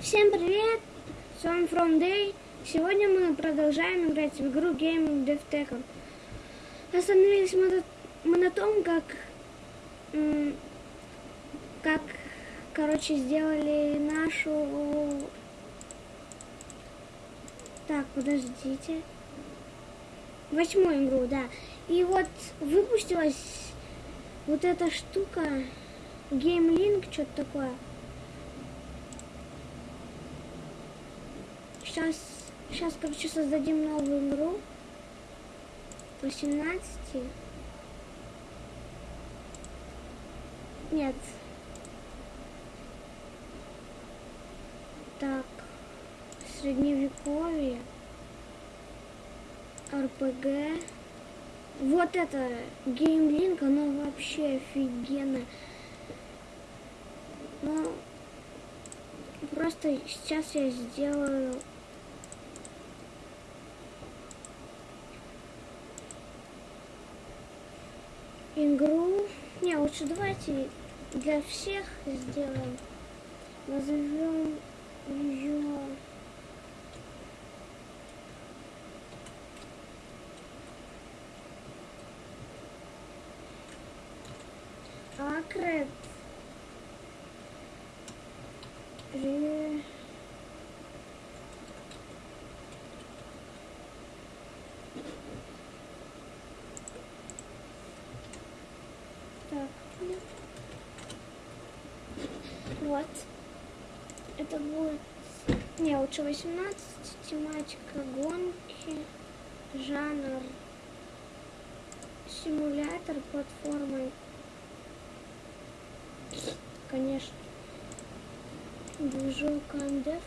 Всем привет! С вами From Day. Сегодня мы продолжаем играть в игру Game Dev Tackle. Остановились мы, мы на том, как, как, короче, сделали нашу... Так, подождите. Восьмую игру, да. И вот выпустилась вот эта штука, Game Link, что-то такое. Сейчас, сейчас, короче, создадим новую игру. 18. Нет. Так. Средневековье. РПГ. Вот это геймлинк, оно вообще офигенно. Ну, просто сейчас я сделаю игру. Не, лучше давайте для всех сделаем. Назовем ее... Акрет. Ре- Так. Вот. Это будет... Не, лучше 18. Тематика гонки. Жанр. Симулятор платформы. Конечно. Движок Андефт.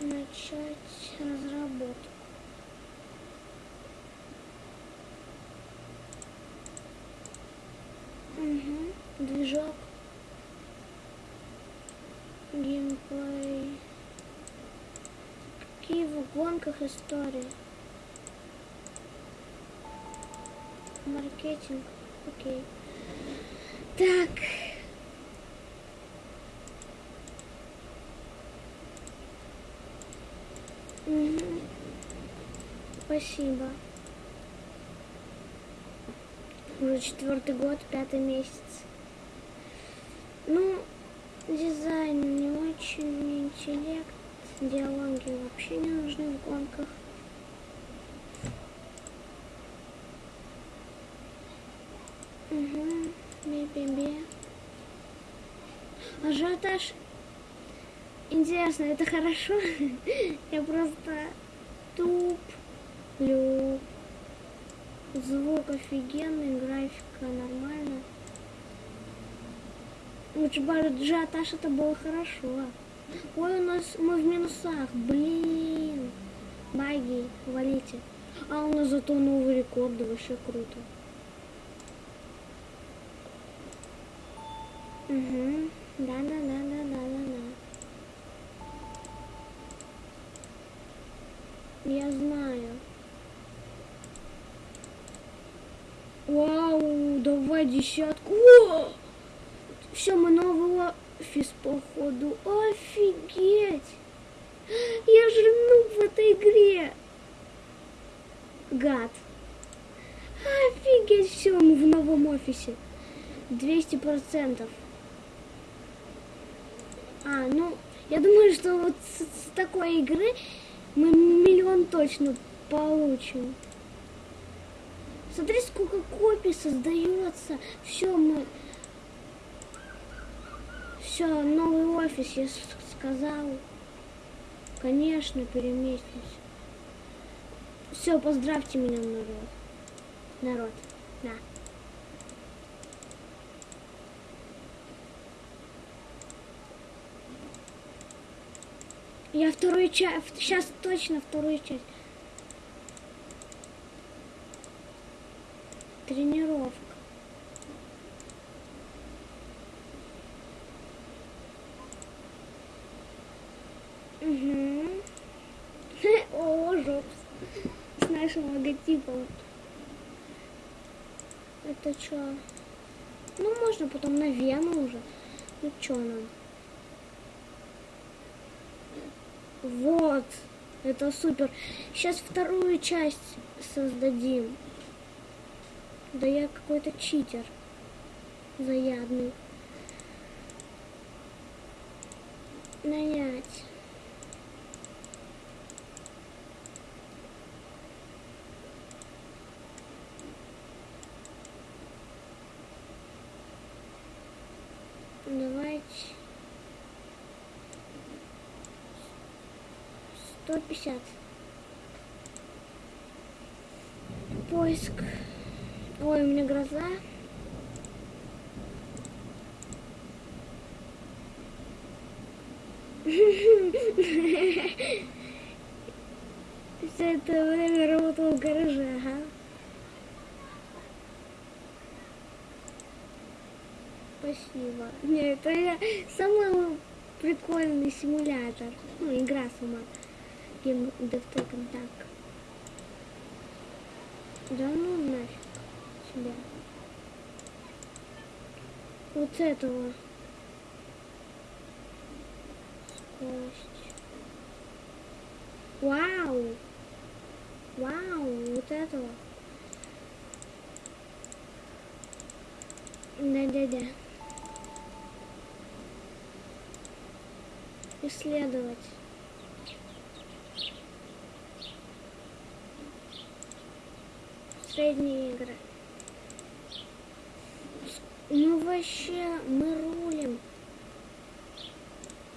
Начать разработку. Угу. Движок. Геймплей. Какие в гонках истории? Маркетинг. Окей. Так. Мгм. Спасибо. Уже четвертый год, пятый месяц. Ну, дизайн не очень, интеллект, диалоги вообще не нужны в гонках. Угу, би-би-би. Ажиотаж. Интересно, это хорошо? Я просто туплю. Звук офигенный, графика нормально. Лучше бы ажиотаж это было хорошо. Ой, у нас мы в минусах, блин. Баги, валите. А у нас зато новый рекорд, вообще круто. Угу. Да, да, да, да, да, да, да. Я знаю. Вау, давай десятку. Все, мы новый офис, походу. Офигеть! Я же нуб в этой игре. Гад. Офигеть, все, мы в новом офисе. 200 процентов. А, ну, я думаю, что вот с, с такой игры мы миллион точно получим. Смотри, сколько копий создается. Все, мы... Все, новый офис, я сказал. Конечно, переместимся. Все, поздравьте меня, народ. Народ, да. Я вторую часть, сейчас точно вторую часть. Тренировка. Угу. О, жопс. С нашим логотипом. Это что? Ну, можно потом на вену уже. Ну, что нам? Вот. Это супер. Сейчас вторую часть создадим. Да я какой-то читер. Заядный. Нанять. Давайте. 150. Поиск. Ой, у меня гроза. Все это время работал в гараже, ага. Спасибо. Нет, это я самый прикольный симулятор. Ну, игра сама. Game Dev так. Да ну нафиг себя. Вот этого. Скорость. Вау! Вау, вот этого. Да-да-да. Исследовать. Средние игры. Ну вообще, мы рулим.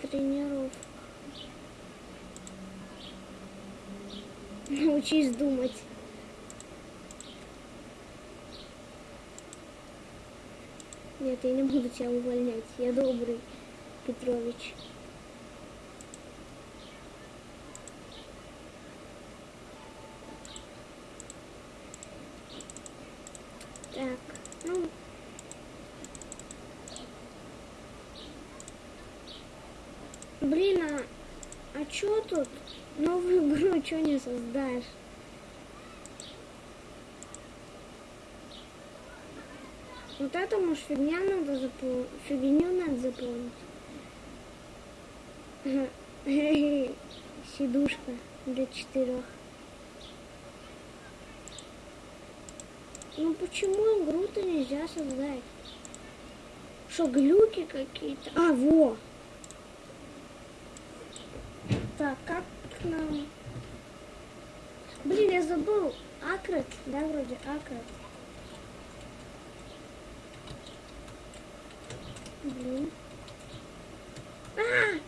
Тренировка. Научись думать. Нет, я не буду тебя увольнять. Я добрый, Петрович. Так, ну... Блин, а, а чё тут? Новую игру чё не создашь? Вот это, может, фигня надо заполнить. Фигню надо заполнить. Сидушка для четырех. Ну почему игру-то нельзя создать? Что, глюки какие-то? А, во! Так, как нам... Блин, я забыл. Акрет, да, вроде Акрет. Блин. А!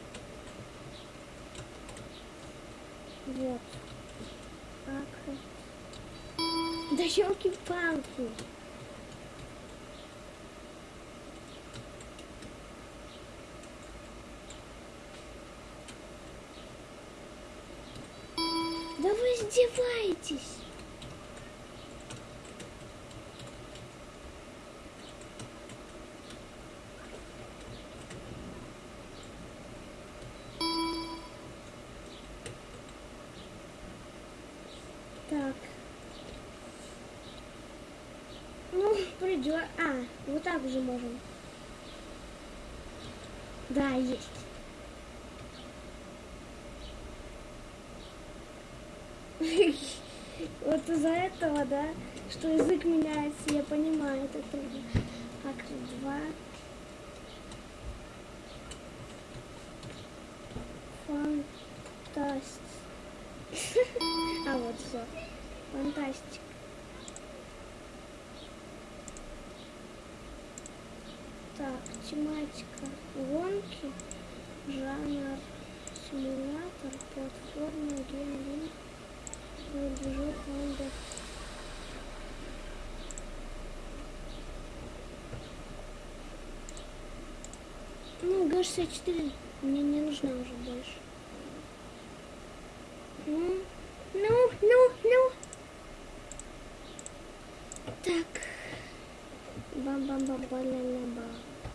Вот. Акрет. Да елки-палки. Издеваетесь. Так. Ну, придет. А, вот так уже можем. Да, есть. этого, да, что язык меняется, я понимаю, это трудно. Акт два. Ну, Г-64 мне не нужна уже больше. Ну, ну, ну, ну. Так. бам бам бам ба ля ля ба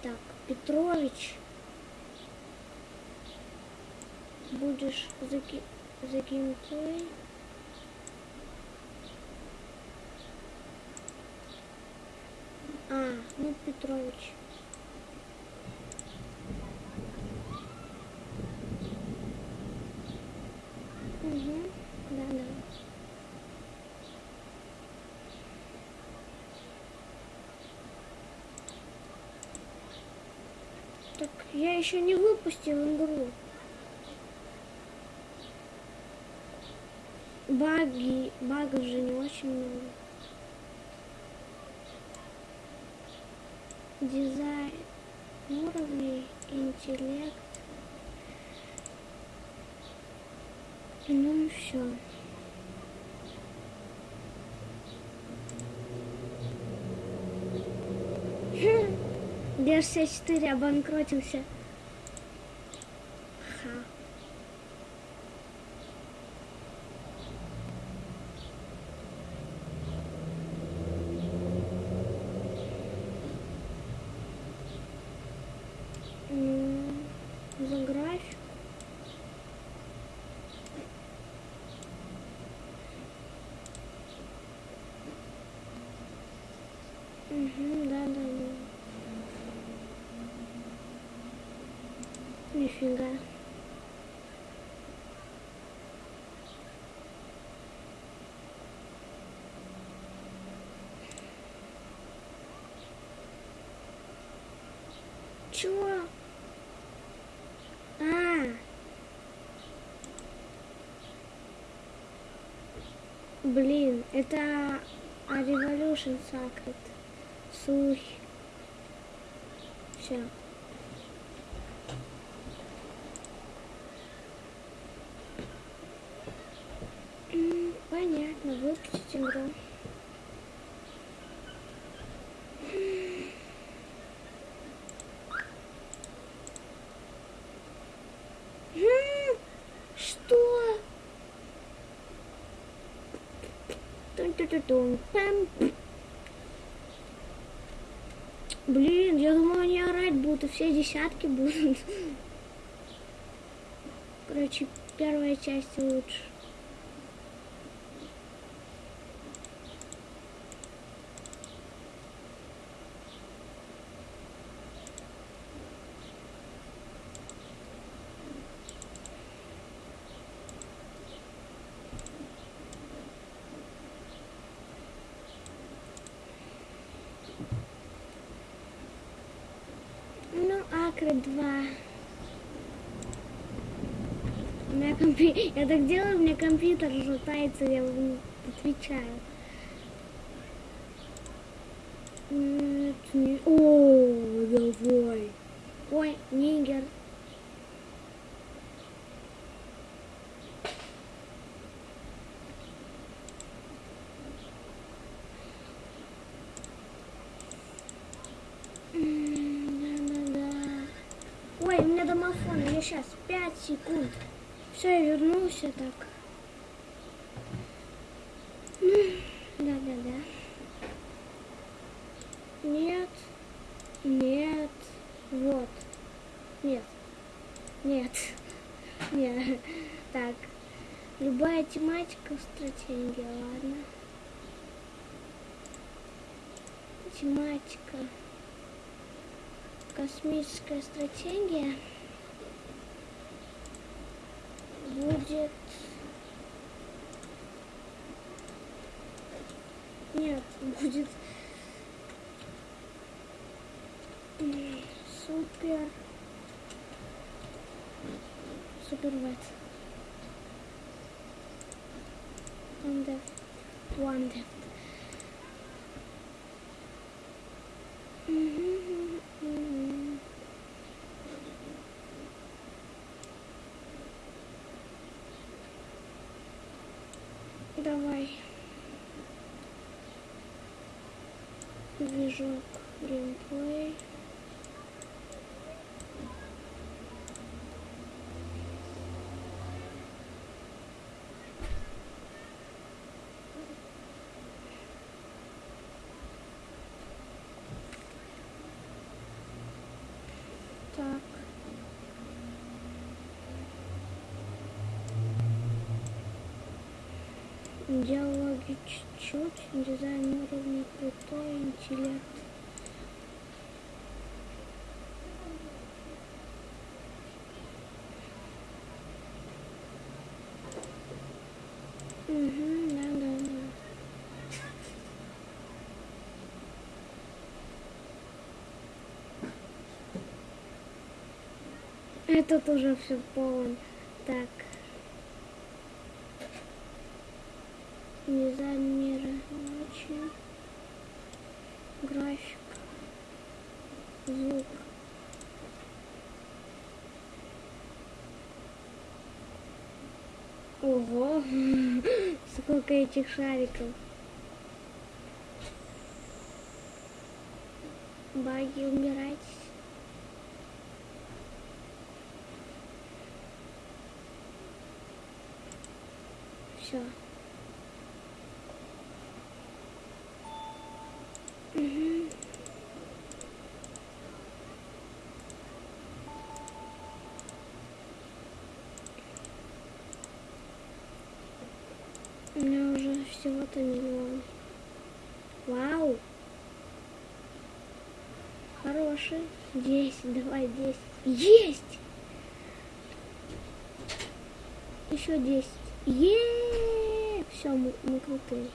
Так, Петрович. Будешь за, ки- за геймплей. А, ну Петрович. Так я выпустил игру. Баги, багов же не очень много. Дизайн уровней, интеллект. Ну и все. Дж-64 обанкротился. Ха. М, За график. Угу, да, да, да. Нифига. Чего? А. Блин, это а Revolution Sacred. Слухи. Все. М, Понятно, выключить игру. М, Что? Блин, я думала, они орать будут, и все десятки будут. Короче, первая часть лучше. Ну, Акры 2. У меня компи... Я так делаю, у меня компьютер шатается, я вам отвечаю. Нет, не... О, давай. Ой, нигер. Ой, у меня домофон, я сейчас, 5 секунд. Все, я вернулся так. Да-да-да. Нет. Нет. Вот. Нет. Нет. Нет. Так. Любая тематика стратегия, ладно. Тематика. Космическая стратегия будет... Нет, будет м, супер... Супер вет. One depth. One depth. Мгм, мгм. Давай. Движок геймплей. Так. Диалоги чуть-чуть, дизайн уровня крутой, интеллект. Угу, да, да, да. Этот уже все полон. Так. Дизайн мира. Очень. График. Звук. Ого! Сколько этих шариков. Баги, умирать. Все. Угу. У меня уже всего-то миллион. Вау! Хороший. Десять, давай десять. Есть! Еще десять. Е! Все, мы, мы крутые.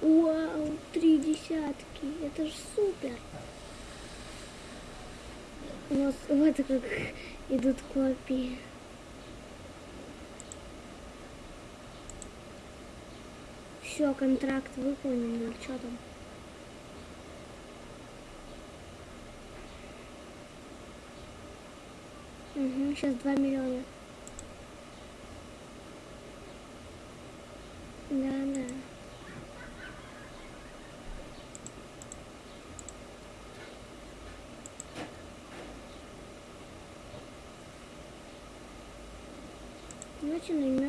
Вау, три десятки. Это же супер. Вот, вот как идут копии. Все, контракт выполнен. Ну, что там? Угу, сейчас 2 миллиона. Да, да. Давайте наймем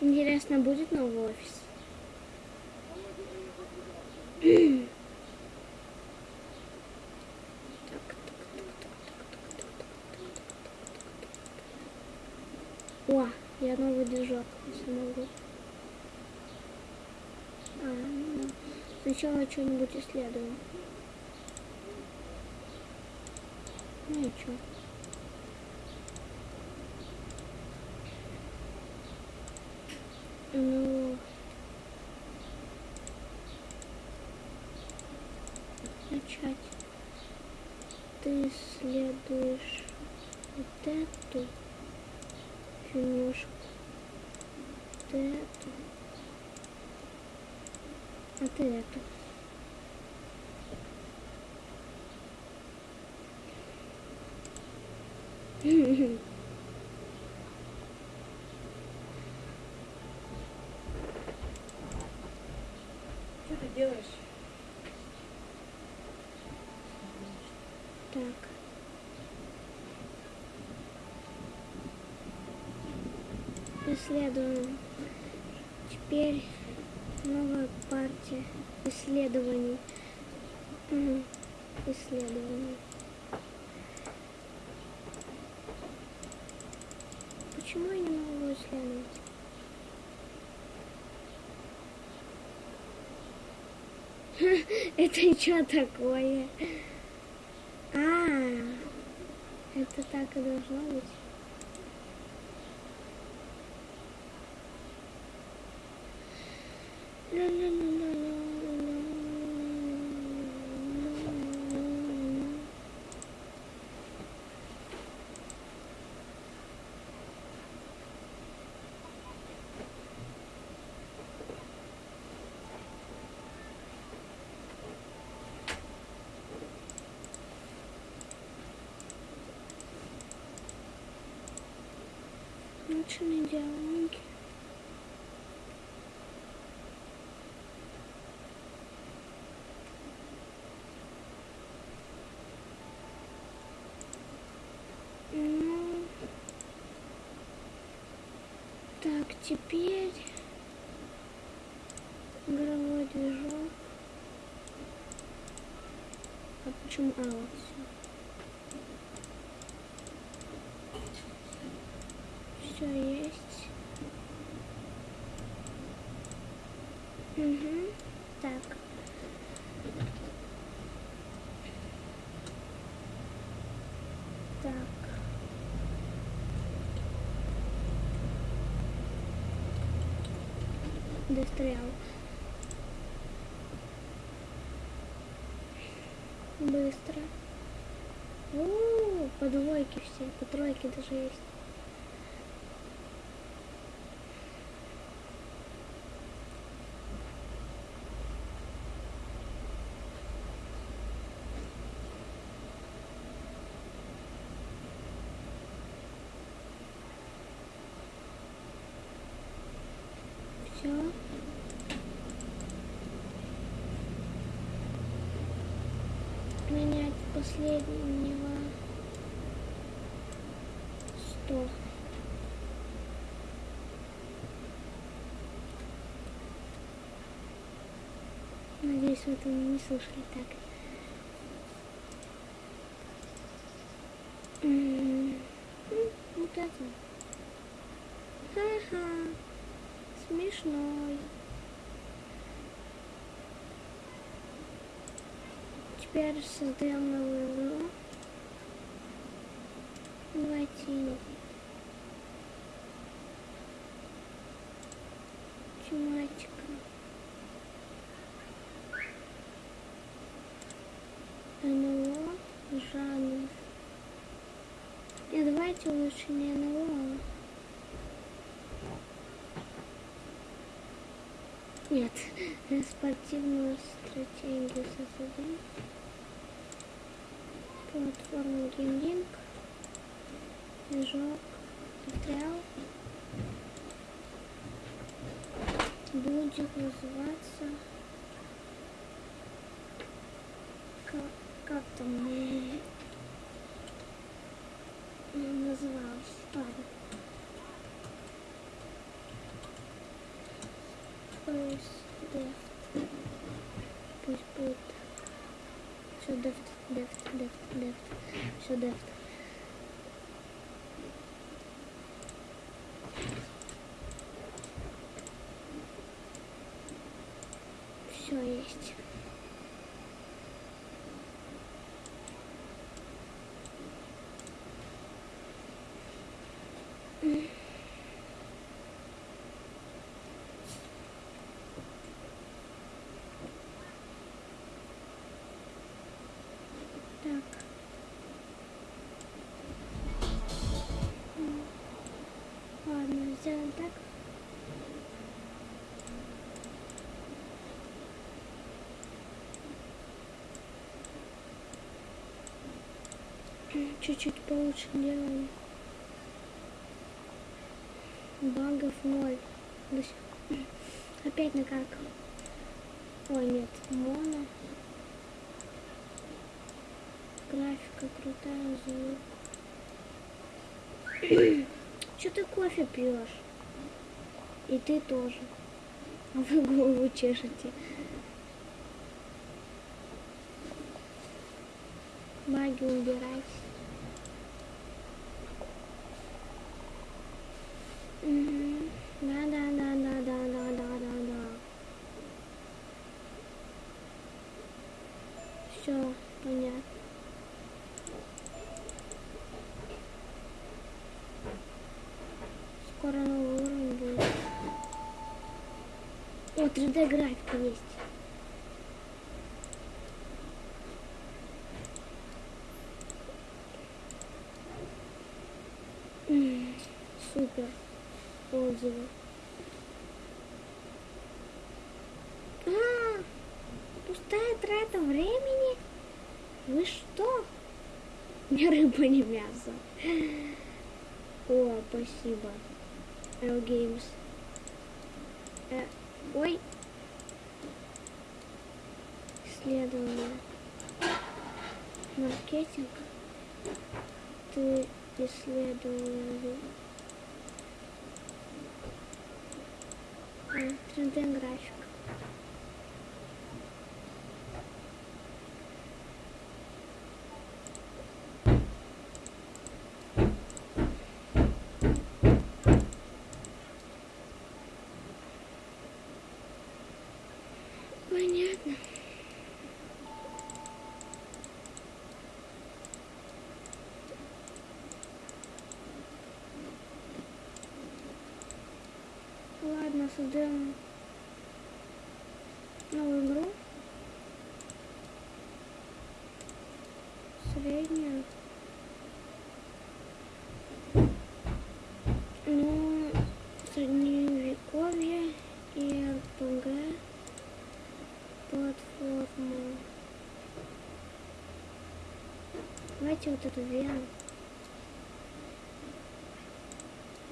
Интересно, будет новый офис? О, я новый движок если могу. А, ну, сначала что-нибудь исследую. Ну и что? Ooh. Делаешь? Так. Исследуем. Теперь новая партия исследований. Исследований. Почему я не могу исследовать? Это что такое? А, это так и должно быть. Научные теперь игровой движок. А почему? А, вот все. Все есть. Угу. Так. Так. Дострял. Быстро. О, по двойке все, по тройке даже есть. Сто. Надеюсь, вы это не слышали так. М, Вот это. Ха-ха. Смешной. Теперь создаем новую игру. Давайте лучше не на урон. Нет, э, спортивную стратегию создадим. Платформу геймлинг. Движок. Материал. Будет называться... Как, как там? fun. First left, push push. so left, left, left, left, so left. Чуть-чуть получше делаем. Багов ноль. Опять накаркал. Ой, нет, моно. Графика крутая, звук. Че ты кофе пьешь? И ты тоже. А вы голову чешете. Баги убирать. О, 3D графика есть. М, Супер. Отзывы. А, пустая трата времени? Вы что? Не рыба, не мясо. О, спасибо. L Games. Э, ой. Исследование. Маркетинг. Ты исследовали. 3D график. Понятно. Ладно, создаем новую игру. Среднюю. Ну, средневековье и РПГ платформу. Давайте вот эту вену.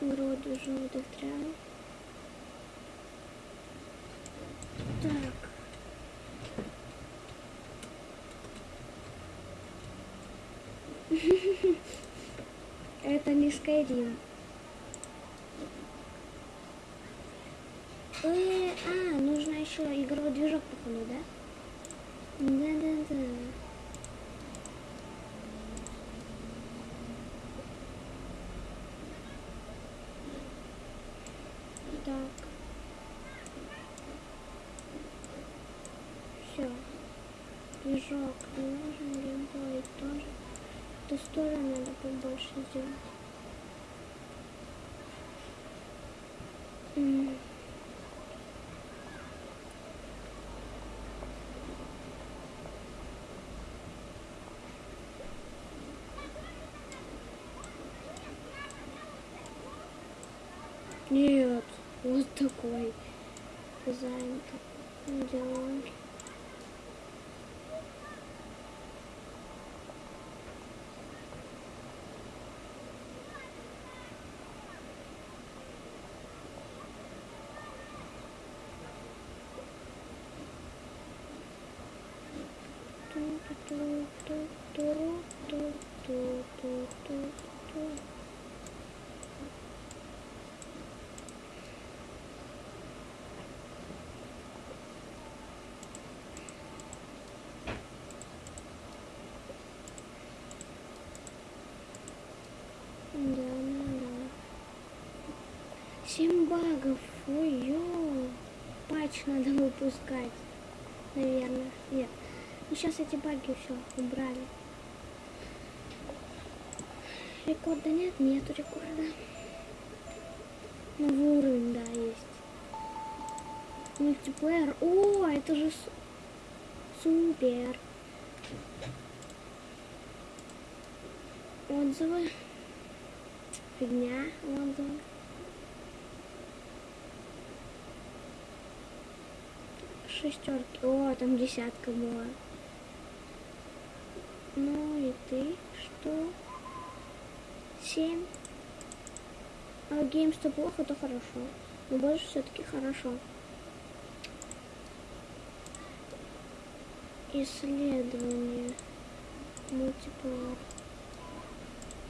Игру желтых трав. Так. Это не Skyrim. Э, а, нужно еще игровой движок, походу, да? Да-да-да. Так. Все. Движок не нужен, геймплей тоже. Эту сторону надо побольше сделать. Нет, вот такой дизайн 7 багов. Ой-ё. Патч надо выпускать. Наверное. Нет. Ну, И сейчас эти баги все убрали. Рекорда нет? Нету рекорда. Новый уровень, да, есть. Мультиплеер. О, это же супер. Отзывы. Фигня отзывы. Шестерки. О, там десятка была. Ну и ты что? Семь. А гейм что плохо, то хорошо. Но больше все-таки хорошо. Исследование. Мультиплеер.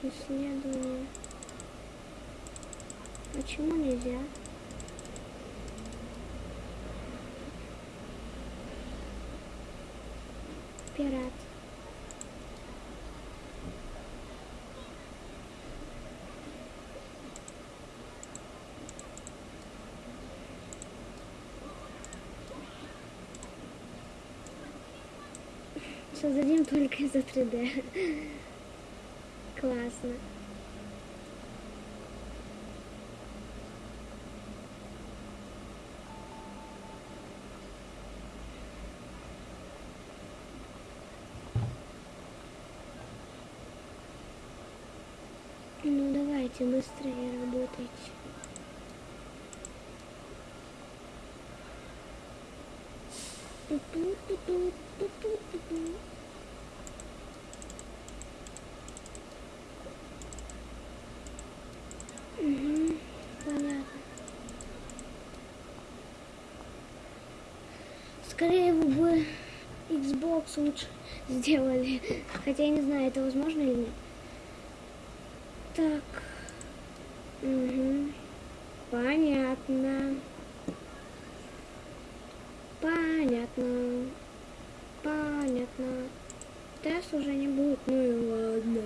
Исследование. Почему нельзя? Пират. Создадим только за 3D. Классно. Давайте быстрее работайте. Мгм, понятно. Скорее бы Xbox лучше сделали. Хотя я не знаю, это возможно или нет. Так. Угу. Понятно. Понятно. Понятно. Тест уже не будет. Ну и ладно.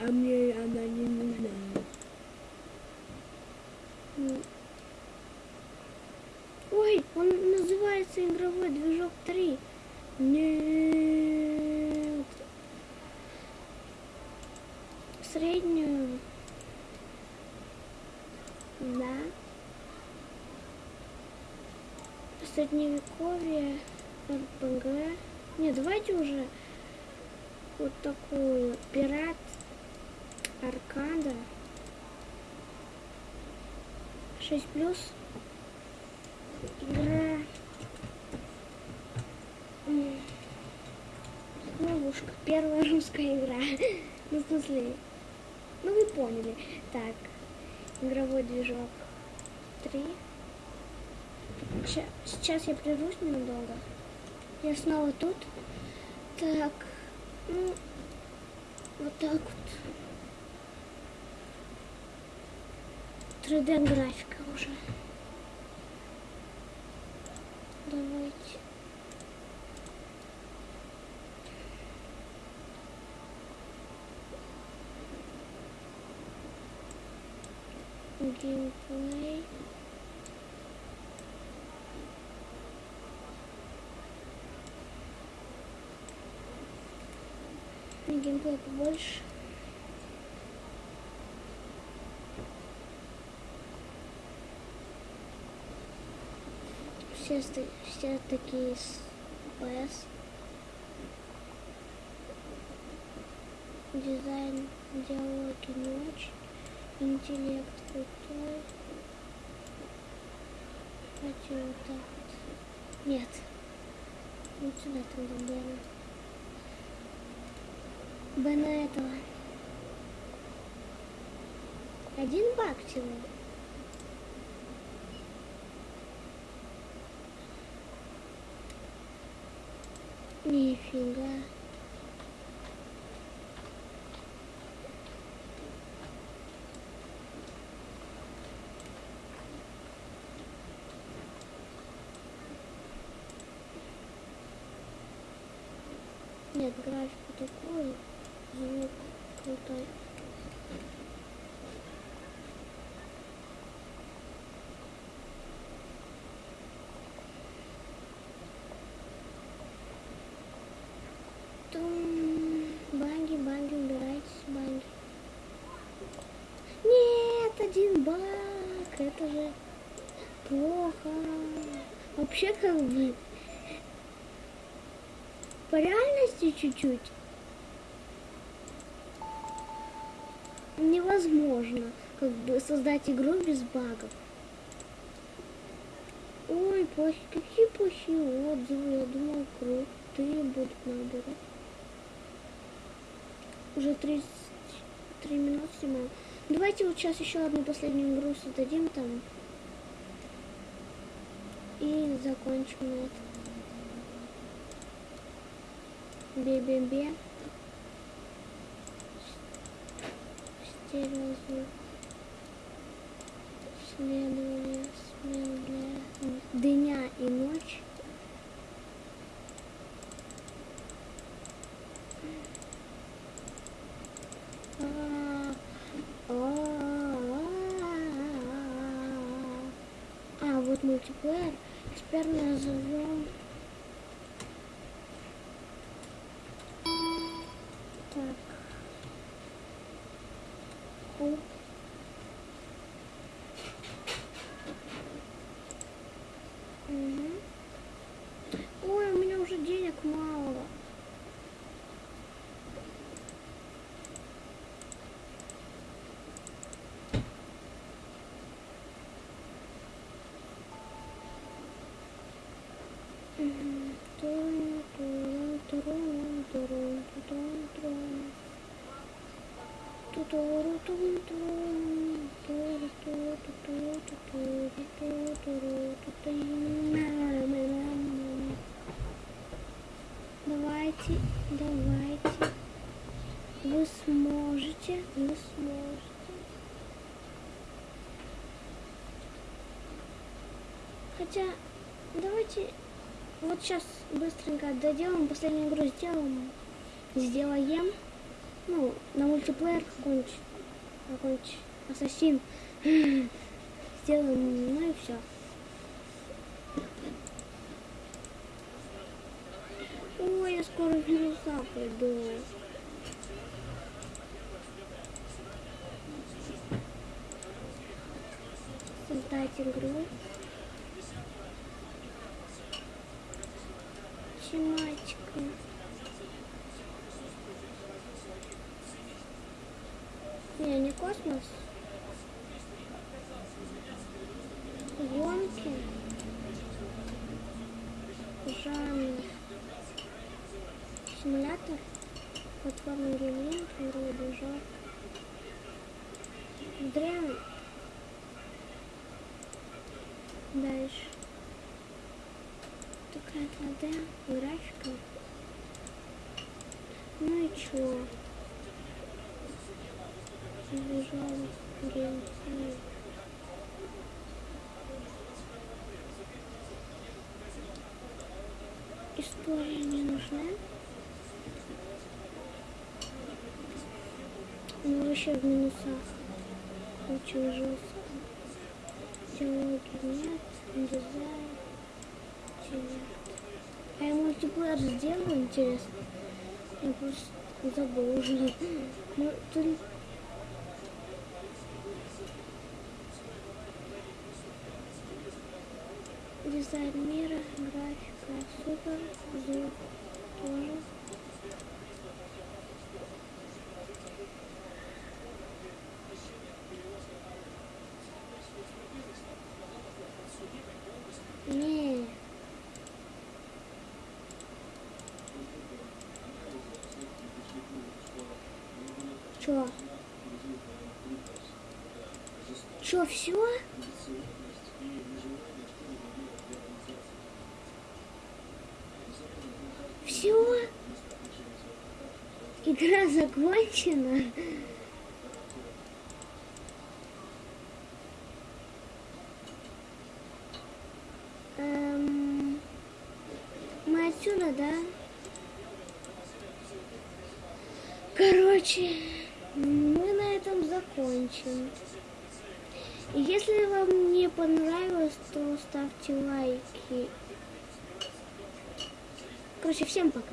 А мне она не нужна. Ой, он называется игровой движок 3. Нет. Среднюю. Да. Средневековье, РПГ. Не, давайте уже вот такую пират, аркада. 6 плюс. Игра. Ловушка. Первая русская игра. Ну, в смысле, ну вы поняли. Так, игровой движок 3. Сейчас я прервусь ненадолго. Я снова тут. Так, ну, вот так вот. 3D графика уже. Давайте. Геймплей. Геймплей побольше. Все, все такие с PS. Дизайн, диалоги не очень. Интеллект крутой. Давайте вот так вот. Нет. Вот сюда тогда Бена. Бена этого. Один баг всего. Нифига. Нет, графику такую, звук крутой. Тум. Баги, баги, убирайтесь, баги. Нет, один баг, это же плохо. Вообще как бы по реальности чуть-чуть невозможно как бы создать игру без багов. Ой, плохие, какие плохие отзывы, я думал, крутые будут наоборот. Уже 33 минуты снимаем. Давайте вот сейчас еще одну последнюю игру создадим там. И закончим на этом. Бе-бе-бе. Стереозвук. Следование, смена для дня и ночь. А, а, а, вот мультиплеер. Теперь назовем Хотя, давайте Вот сейчас быстренько доделаем, последнюю игру сделаем. Сделаем. Ну, на мультиплеер какой-нибудь. Какой-нибудь ассасин. Сделаем, ну и все. Ой, я скоро в минуса пойду. Создать игру. Тематика. Не, не космос. Гонки. Жанр. Симулятор. Платформа гейминг, игровой движок. Древний. Дальше. 2D графика. Ну и чё? Движок, геймплей. История не нужна. Ну вообще в минусах. Очень жестко. Диалоги нет, дизайн. Нет. А мультиплеер сделаю, интересно. Я просто забыл уже. Ну, тут... Дизайн мира, графика, супер, звук тоже. Не. Чё? Чё, все? Все? Игра закончена? Эм, мы отсюда, да? Короче, мы на этом закончим. И Если вам не понравилось, то ставьте лайки. Короче, всем пока.